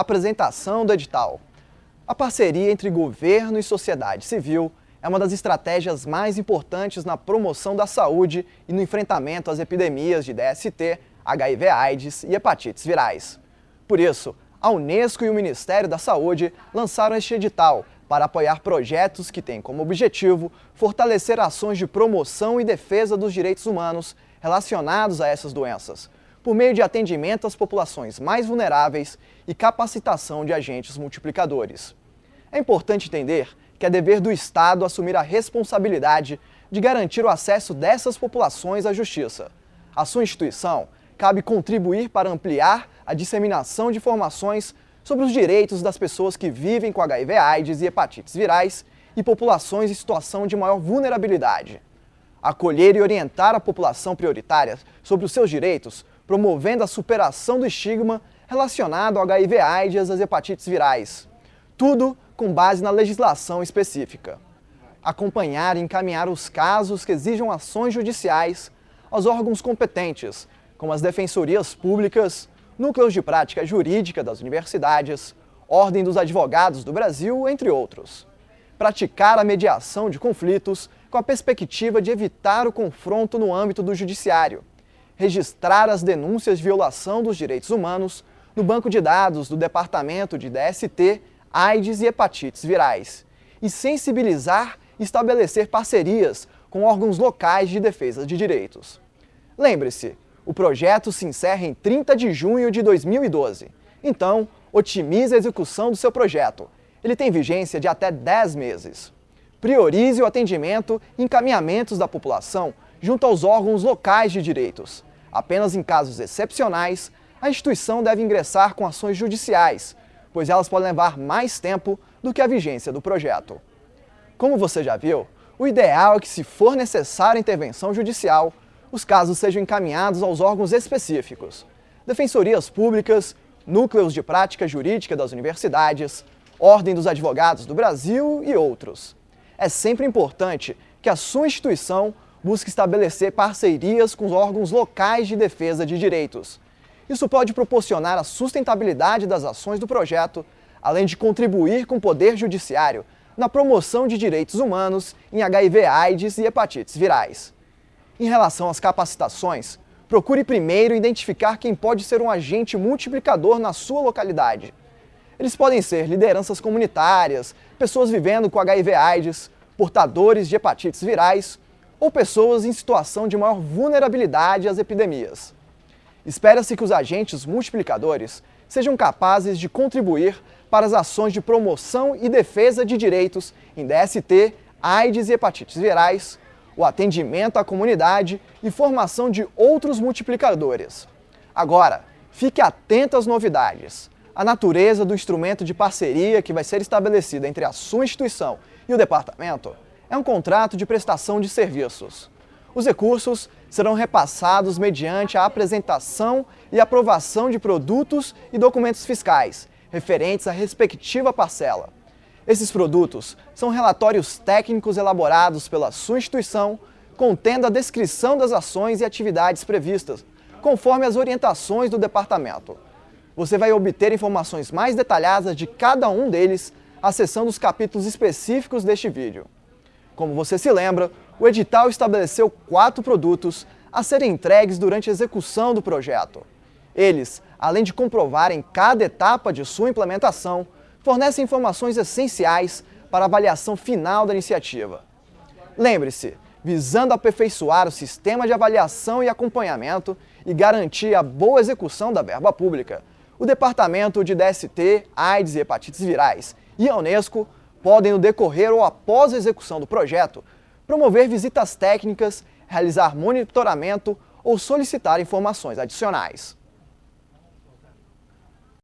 Apresentação do edital. A parceria entre governo e sociedade civil é uma das estratégias mais importantes na promoção da saúde e no enfrentamento às epidemias de DST, HIV-AIDS e hepatites virais. Por isso, a Unesco e o Ministério da Saúde lançaram este edital para apoiar projetos que têm como objetivo fortalecer ações de promoção e defesa dos direitos humanos relacionados a essas doenças, por meio de atendimento às populações mais vulneráveis e capacitação de agentes multiplicadores. É importante entender que é dever do Estado assumir a responsabilidade de garantir o acesso dessas populações à justiça. A sua instituição cabe contribuir para ampliar a disseminação de informações sobre os direitos das pessoas que vivem com HIV AIDS e hepatites virais e populações em situação de maior vulnerabilidade. Acolher e orientar a população prioritária sobre os seus direitos, promovendo a superação do estigma relacionado ao HIV AIDS e às hepatites virais. Tudo com base na legislação específica. Acompanhar e encaminhar os casos que exijam ações judiciais aos órgãos competentes, como as defensorias públicas, núcleos de prática jurídica das universidades, Ordem dos Advogados do Brasil, entre outros. Praticar a mediação de conflitos com a perspectiva de evitar o confronto no âmbito do judiciário. Registrar as denúncias de violação dos direitos humanos no banco de dados do Departamento de DST, AIDS e hepatites virais. E sensibilizar e estabelecer parcerias com órgãos locais de defesa de direitos. Lembre-se, o projeto se encerra em 30 de junho de 2012. Então, otimize a execução do seu projeto. Ele tem vigência de até 10 meses. Priorize o atendimento e encaminhamentos da população junto aos órgãos locais de direitos. Apenas em casos excepcionais, a instituição deve ingressar com ações judiciais, pois elas podem levar mais tempo do que a vigência do projeto. Como você já viu, o ideal é que, se for necessária intervenção judicial, os casos sejam encaminhados aos órgãos específicos, defensorias públicas, núcleos de prática jurídica das universidades, Ordem dos Advogados do Brasil e outros. É sempre importante que a sua instituição busque estabelecer parcerias com os órgãos locais de defesa de direitos. Isso pode proporcionar a sustentabilidade das ações do projeto, além de contribuir com o Poder Judiciário na promoção de direitos humanos em HIV, AIDS e hepatites virais. Em relação às capacitações, procure primeiro identificar quem pode ser um agente multiplicador na sua localidade. Eles podem ser lideranças comunitárias, pessoas vivendo com HIV AIDS, portadores de hepatites virais ou pessoas em situação de maior vulnerabilidade às epidemias. Espera-se que os agentes multiplicadores sejam capazes de contribuir para as ações de promoção e defesa de direitos em DST, AIDS e hepatites virais, o atendimento à comunidade e formação de outros multiplicadores. Agora, fique atento às novidades. A natureza do instrumento de parceria que vai ser estabelecido entre a sua instituição e o departamento é um contrato de prestação de serviços. Os recursos serão repassados mediante a apresentação e aprovação de produtos e documentos fiscais referentes à respectiva parcela. Esses produtos são relatórios técnicos elaborados pela sua instituição, contendo a descrição das ações e atividades previstas, conforme as orientações do departamento. Você vai obter informações mais detalhadas de cada um deles acessando os capítulos específicos deste vídeo. Como você se lembra, o edital estabeleceu quatro produtos a serem entregues durante a execução do projeto. Eles, além de comprovarem cada etapa de sua implementação, fornecem informações essenciais para a avaliação final da iniciativa. Lembre-se, visando aperfeiçoar o sistema de avaliação e acompanhamento e garantir a boa execução da verba pública, o Departamento de DST, AIDS e Hepatites Virais e a Unesco podem, no decorrer ou após a execução do projeto, promover visitas técnicas, realizar monitoramento ou solicitar informações adicionais.